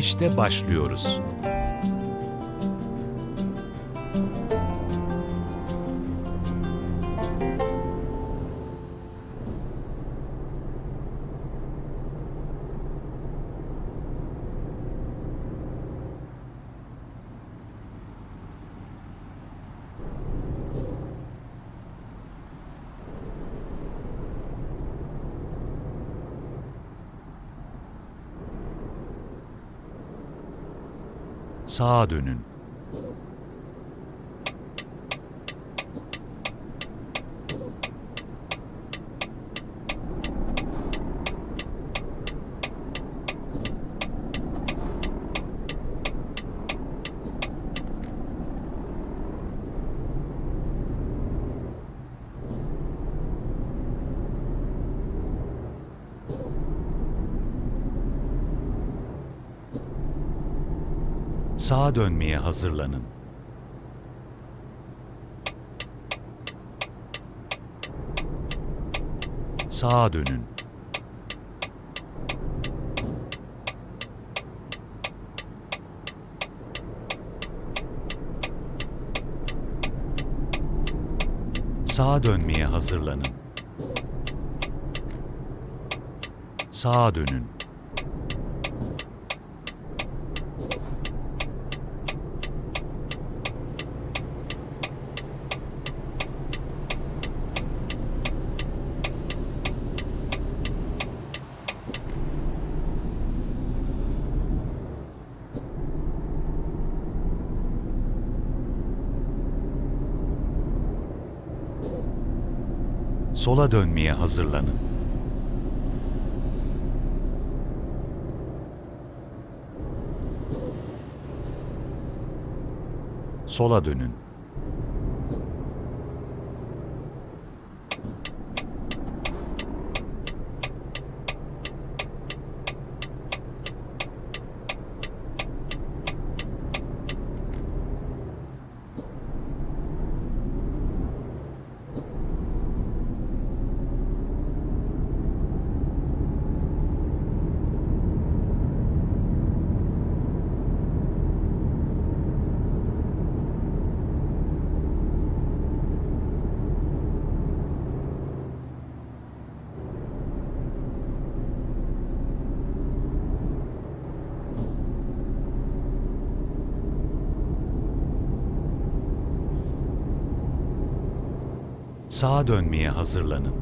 İşte başlıyoruz. Sağa dönün. Sağa dönmeye hazırlanın. Sağa dönün. Sağa dönmeye hazırlanın. Sağa dönün. Sola dönmeye hazırlanın. Sola dönün. Sağa dönmeye hazırlanın.